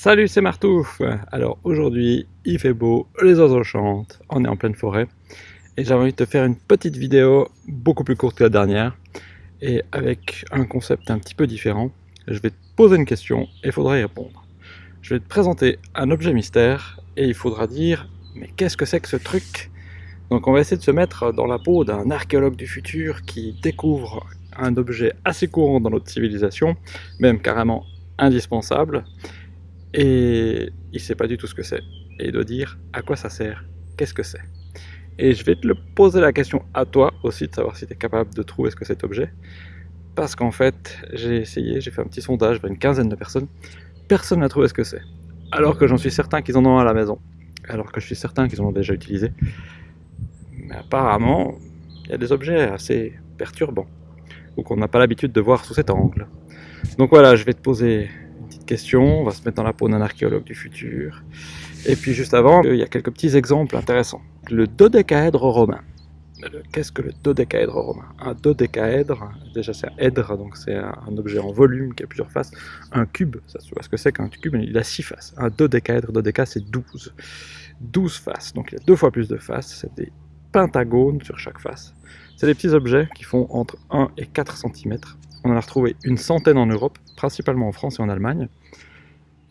Salut, c'est Martouf Alors aujourd'hui, il fait beau, les oiseaux chantent, on est en pleine forêt. Et j'avais envie de te faire une petite vidéo, beaucoup plus courte que la dernière, et avec un concept un petit peu différent. Je vais te poser une question et il faudra y répondre. Je vais te présenter un objet mystère, et il faudra dire « Mais qu'est-ce que c'est que ce truc ?» Donc on va essayer de se mettre dans la peau d'un archéologue du futur qui découvre un objet assez courant dans notre civilisation, même carrément indispensable, et il sait pas du tout ce que c'est. Et il doit dire à quoi ça sert, qu'est-ce que c'est? Et je vais te le poser la question à toi aussi, de savoir si tu es capable de trouver ce que c'est cet objet. Parce qu'en fait, j'ai essayé, j'ai fait un petit sondage vers une quinzaine de personnes, personne n'a trouvé ce que c'est. Alors que j'en suis certain qu'ils en ont à la maison. Alors que je suis certain qu'ils en ont déjà utilisé. Mais apparemment, il y a des objets assez perturbants, ou qu'on n'a pas l'habitude de voir sous cet angle. Donc voilà, je vais te poser question, on va se mettre dans la peau d'un archéologue du futur. Et puis juste avant, il y a quelques petits exemples intéressants. Le dodécaèdre romain. Qu'est-ce que le dodécaèdre romain? Un dodécaèdre, déjà c'est un èdre, donc c'est un objet en volume qui a plusieurs faces. Un cube, ça se voit ce que c'est qu'un cube, il a six faces. Un dodécaèdre, dodéca c'est 12. 12 faces, donc il y a deux fois plus de faces, c'est des pentagones sur chaque face. C'est des petits objets qui font entre 1 et 4 cm. On en a retrouvé une centaine en Europe, principalement en France et en Allemagne.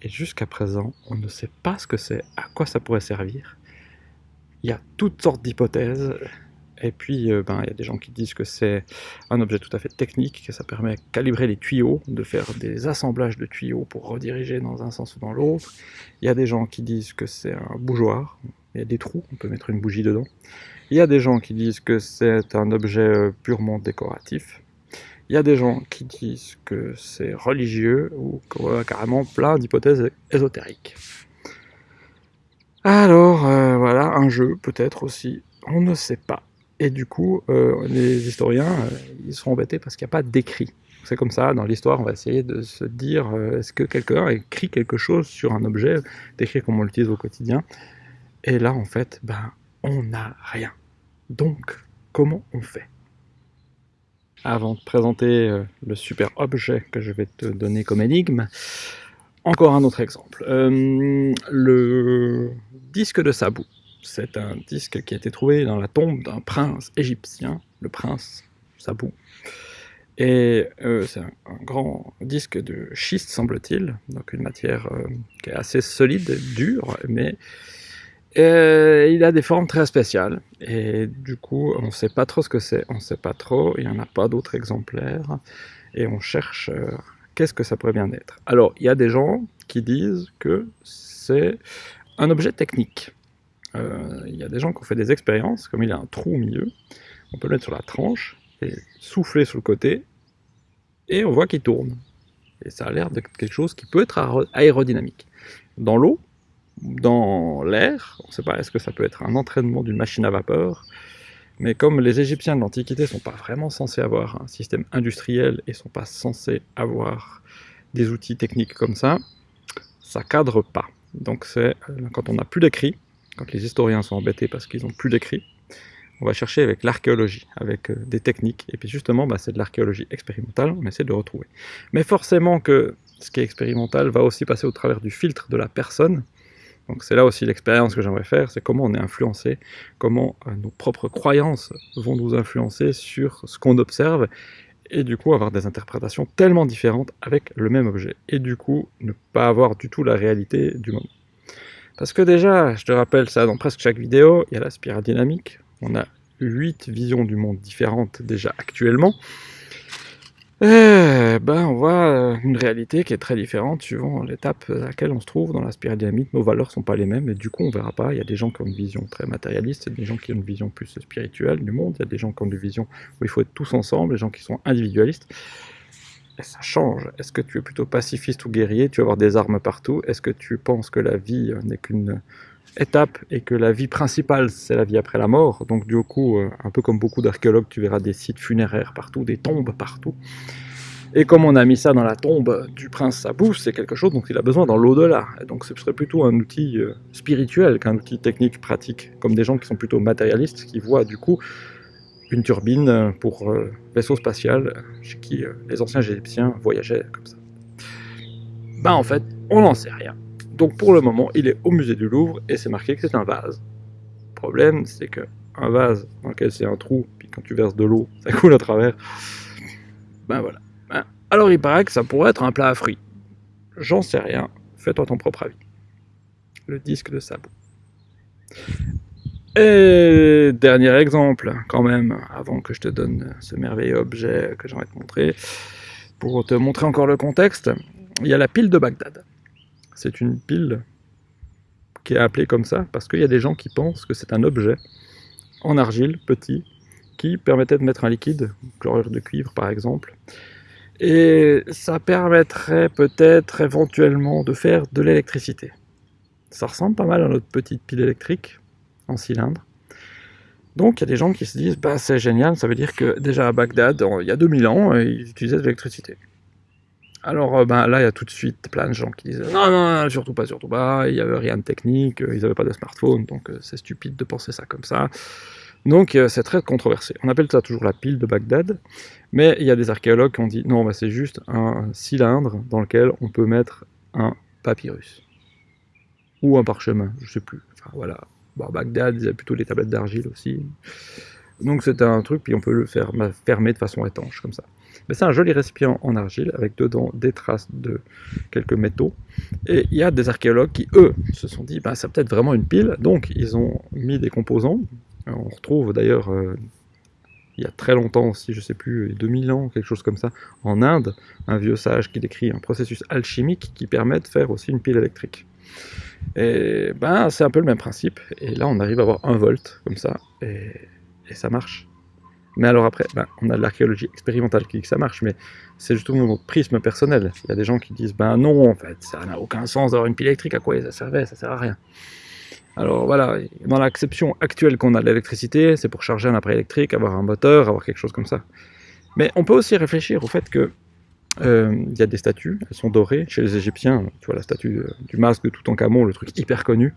Et jusqu'à présent, on ne sait pas ce que c'est, à quoi ça pourrait servir. Il y a toutes sortes d'hypothèses. Et puis, euh, ben, il y a des gens qui disent que c'est un objet tout à fait technique, que ça permet de calibrer les tuyaux, de faire des assemblages de tuyaux pour rediriger dans un sens ou dans l'autre. Il y a des gens qui disent que c'est un bougeoir, il y a des trous, on peut mettre une bougie dedans. Il y a des gens qui disent que c'est un objet euh, purement décoratif. Il y a des gens qui disent que c'est religieux ou carrément plein d'hypothèses ésotériques. Alors, euh, voilà, un jeu peut-être aussi, on ne sait pas. Et du coup, euh, les historiens, euh, ils sont embêtés parce qu'il n'y a pas d'écrit. C'est comme ça, dans l'histoire, on va essayer de se dire, est-ce que quelqu'un a écrit quelque chose sur un objet, d'écrire comme on l'utilise au quotidien Et là, en fait, ben, on n'a rien. Donc, comment on fait? Avant de présenter euh, le super objet que je vais te donner comme énigme, encore un autre exemple. Euh, le disque de Sabou. C'est un disque qui a été trouvé dans la tombe d'un prince égyptien, le prince Sabou. Et euh, c'est un, grand disque de schiste, semble-t-il, donc une matière qui est assez solide, dure, mais euh, il a des formes très spéciales, et du coup, on ne sait pas trop ce que c'est, on ne sait pas trop, il n'y en a pas d'autres exemplaires, et on cherche euh, qu'est-ce que ça pourrait bien être. Alors, il y a des gens qui disent que c'est un objet technique. Euh, il y a des gens qui ont fait des expériences, comme il y a un trou au milieu, on peut le mettre sur la tranche, et souffler sur le côté, et on voit qu'il tourne. Et ça a l'air de quelque chose qui peut être aérodynamique. Dans l'eau, dans l'air. On ne sait pas, est-ce que ça peut être un entraînement d'une machine à vapeur? Mais comme les Égyptiens de l'Antiquité ne sont pas vraiment censés avoir un système industriel et ne sont pas censés avoir des outils techniques comme ça, ça cadre pas. Donc c'est euh, quand on n'a plus d'écrit, quand les historiens sont embêtés parce qu'ils n'ont plus d'écrit, on va chercher avec l'archéologie, avec euh, des techniques, et puis justement bah, c'est de l'archéologie expérimentale, on essaie de retrouver. Mais forcément que ce qui est expérimental va aussi passer au travers du filtre de la personne, donc c'est là aussi l'expérience que j'aimerais faire, c'est comment on est influencé, comment euh, nos propres croyances vont nous influencer sur ce qu'on observe, et du coup avoir des interprétations tellement différentes avec le même objet, et du coup ne pas avoir du tout la réalité du moment. Parce que déjà, je te rappelle ça dans presque chaque vidéo, il y a la spirale dynamique, on a 8 visions du monde différentes déjà actuellement, eh ben, on voit euh, une réalité qui est très différente suivant l'étape à laquelle on se trouve dans la spirale dynamique. Nos valeurs sont pas les mêmes et du coup on verra pas. Il y a des gens qui ont une vision très matérialiste, des gens qui ont une vision plus spirituelle du monde, il y a des gens qui ont une vision où il faut être tous ensemble, des gens qui sont individualistes. Et ça change. Est-ce que tu es plutôt pacifiste ou guerrier? Tu vas avoir des armes partout. Est-ce que tu penses que la vie n'est qu'une étape et que la vie principale c'est la vie après la mort? Donc du coup euh, un peu comme beaucoup d'archéologues tu verras des sites funéraires partout, des tombes partout et comme on a mis ça dans la tombe du prince Sabou, c'est quelque chose dont il a besoin dans l'au-delà. Donc ce serait plutôt un outil euh, spirituel qu'un outil technique pratique, comme des gens qui sont plutôt matérialistes, qui voient du coup une turbine pour euh, vaisseau spatial, chez qui les anciens égyptiens voyageaient comme ça. Ben en fait, on n'en sait rien. Donc pour le moment, il est au musée du Louvre et c'est marqué que c'est un vase. Le problème, c'est que un vase dans lequel c'est un trou, puis quand tu verses de l'eau, ça coule à travers. Ben voilà. Ben, alors il paraît que ça pourrait être un plat à fruits. J'en sais rien, fais-toi ton propre avis. Le disque de sabot. Et dernier exemple, quand même, avant que je te donne ce merveilleux objet que j'aimerais te montrer, pour te montrer encore le contexte, il y a la pile de Bagdad. C'est une pile qui est appelée comme ça parce qu'il y a des gens qui pensent que c'est un objet en argile, petit, qui permettait de mettre un liquide, chlorure de cuivre par exemple, et ça permettrait peut-être éventuellement de faire de l'électricité. Ça ressemble pas mal à notre petite pile électrique en cylindre. Donc il y a des gens qui se disent bah, c'est génial, ça veut dire que déjà à Bagdad, il y a 2000 ans, ils utilisaient de l'électricité. Alors ben, là, il y a tout de suite plein de gens qui disent non, non, surtout pas, surtout pas, il n'y avait rien de technique, ils n'avaient pas de smartphone, donc euh, c'est stupide de penser ça comme ça. Donc euh, c'est très controversé. On appelle ça toujours la pile de Bagdad, mais il y a des archéologues qui ont dit non, bah, c'est juste un cylindre dans lequel on peut mettre un papyrus. Ou un parchemin, je sais plus. Enfin voilà. Bon, Bagdad, il y a plutôt des tablettes d'argile aussi. Donc c'était un truc, puis on peut le fermer de façon étanche, comme ça. Mais c'est un joli récipient en argile, avec dedans des traces de quelques métaux. Et il y a des archéologues qui, eux, se sont dit, bah, c'est peut-être vraiment une pile, donc ils ont mis des composants, on retrouve d'ailleurs, euh, il y a très longtemps aussi, je sais plus, 2000 ans, quelque chose comme ça, en Inde, un vieux sage qui décrit un processus alchimique qui permet de faire aussi une pile électrique. Et ben, c'est un peu le même principe, et là on arrive à avoir un volt, comme ça, et, ça marche. Mais alors après, ben, on a de l'archéologie expérimentale qui dit que ça marche, mais c'est justement notre prisme personnel. Il y a des gens qui disent, ben non, en fait, ça n'a aucun sens d'avoir une pile électrique, à quoi ça servait, ça sert à rien. Alors voilà, dans l'acception actuelle qu'on a de l'électricité, c'est pour charger un appareil électrique, avoir un moteur, avoir quelque chose comme ça. Mais on peut aussi réfléchir au fait que euh, il y a des statues, elles sont dorées chez les Égyptiens, tu vois la statue euh, du masque de Toutankhamon, le truc hyper connu,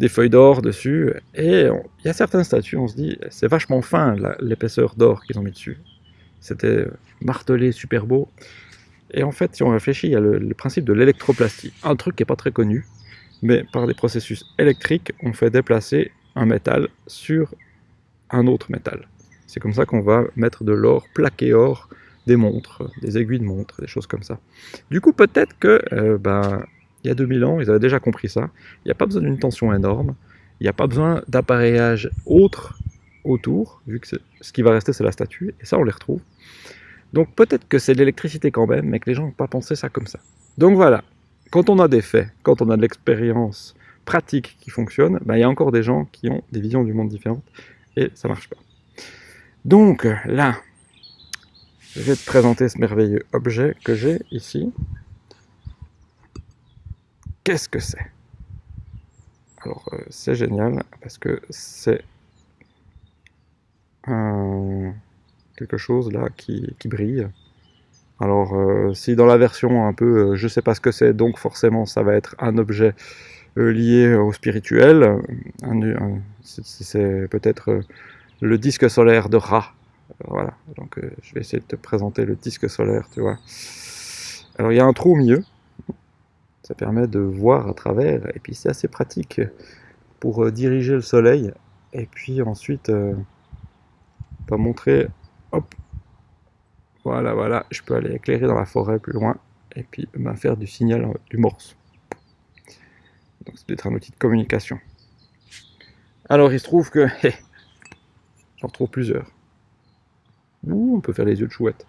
des feuilles d'or dessus, et il y a certaines statues, on se dit, c'est vachement fin l'épaisseur d'or qu'ils ont mis dessus. C'était euh, martelé, super beau. Et en fait, si on réfléchit, il y a le, le principe de l'électroplastie, un truc qui n'est pas très connu, mais par des processus électriques, on fait déplacer un métal sur un autre métal. C'est comme ça qu'on va mettre de l'or, plaqué or, des montres, des aiguilles de montres, des choses comme ça. Du coup, peut-être que, euh, ben, il y a 2000 ans, ils avaient déjà compris ça. Il n'y a pas besoin d'une tension énorme, il n'y a pas besoin d'appareillage autre autour, vu que ce qui va rester, c'est la statue, et ça, on les retrouve. Donc peut-être que c'est de l'électricité quand même, mais que les gens n'ont pas pensé ça comme ça. Donc voilà, quand on a des faits, quand on a de l'expérience pratique qui fonctionne, ben, il y a encore des gens qui ont des visions du monde différentes et ça marche pas. Donc là, je vais te présenter ce merveilleux objet que j'ai ici. Qu'est-ce que c'est? Alors euh, c'est génial parce que c'est quelque chose là qui brille alors, euh, si dans la version un peu, euh, je sais pas ce que c'est, donc forcément ça va être un objet euh, lié au spirituel, c'est peut-être le disque solaire de Ra. Voilà, donc je vais essayer de te présenter le disque solaire, tu vois. Alors il y a un trou au milieu, ça permet de voir à travers, et puis c'est assez pratique pour diriger le soleil, et puis ensuite, on va montrer, hop, voilà, voilà, je peux aller éclairer dans la forêt plus loin et puis ben, faire du signal euh, du morse. Donc c'est peut-être un outil de communication. Alors il se trouve que j'en trouve plusieurs. Ouh, on peut faire les yeux de chouette.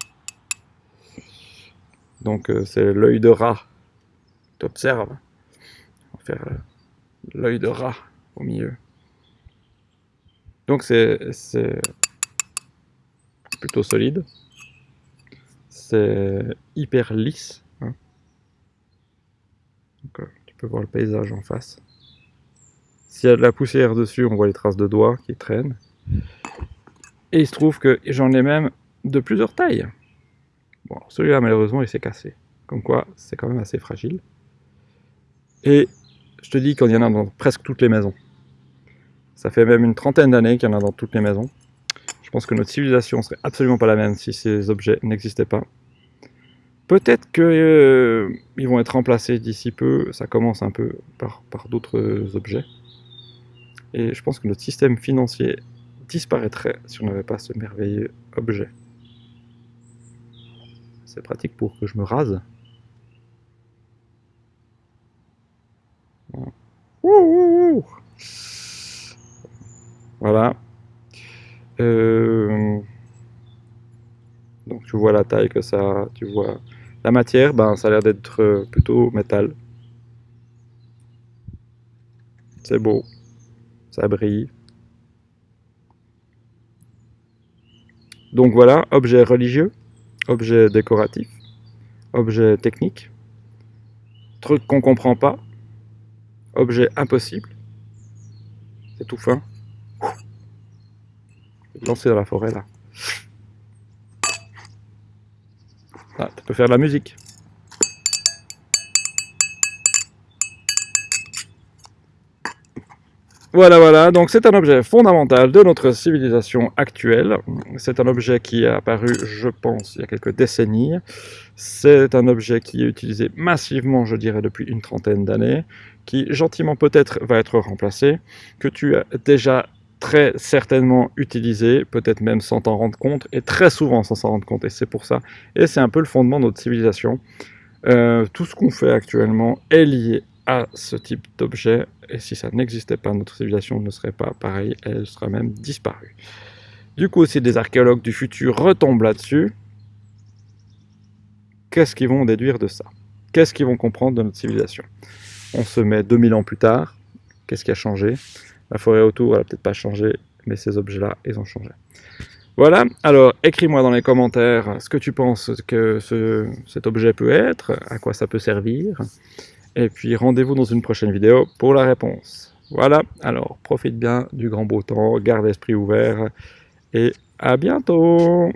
Donc euh, c'est l'œil de rat. Tu observes. On va faire euh, l'œil de rat au milieu. Donc c'est plutôt solide c'est hyper lisse. Hein. Euh, tu peux voir le paysage en face. S'il y a de la poussière dessus, on voit les traces de doigts qui traînent. Et il se trouve que j'en ai même de plusieurs tailles. Bon, celui-là, malheureusement, il s'est cassé. Comme quoi, c'est quand même assez fragile. Et je te dis qu'il y en a dans presque toutes les maisons. Ça fait même une trentaine d'années qu'il y en a dans toutes les maisons. Je pense que notre civilisation serait absolument pas la même si ces objets n'existaient pas. Peut-être qu'ils euh, vont être remplacés d'ici peu, ça commence un peu par, d'autres objets. Et je pense que notre système financier disparaîtrait si on n'avait pas ce merveilleux objet. C'est pratique pour que je me rase. Voilà. Euh, tu vois la taille que ça, tu vois la matière, ben ça a l'air d'être plutôt métal. C'est beau, ça brille. Donc voilà, objet religieux, objet décoratif, objet technique, truc qu'on comprend pas, objet impossible, c'est tout fin. Lancer dans la forêt là. Ah, tu peux faire de la musique. Voilà, voilà, donc c'est un objet fondamental de notre civilisation actuelle. C'est un objet qui est apparu, je pense, il y a quelques décennies. C'est un objet qui est utilisé massivement, je dirais, depuis une trentaine d'années, qui gentiment peut-être va être remplacé, que tu as déjà très certainement utilisé, peut-être même sans t'en rendre compte, et très souvent sans s'en rendre compte, et c'est pour ça. Et c'est un peu le fondement de notre civilisation. Euh, tout ce qu'on fait actuellement est lié à ce type d'objet, et si ça n'existait pas, notre civilisation ne serait pas pareille, elle serait même disparue. Du coup, si des archéologues du futur retombent là-dessus, qu'est-ce qu'ils vont déduire de ça? Qu'est-ce qu'ils vont comprendre de notre civilisation? On se met 2000 ans plus tard, qu'est-ce qui a changé? La forêt autour, elle n'a peut-être pas changé, mais ces objets-là, ils ont changé. Voilà, alors écris-moi dans les commentaires ce que tu penses que cet objet peut être, à quoi ça peut servir, et puis rendez-vous dans une prochaine vidéo pour la réponse. Voilà, alors profite bien du grand beau temps, garde l'esprit ouvert, et à bientôt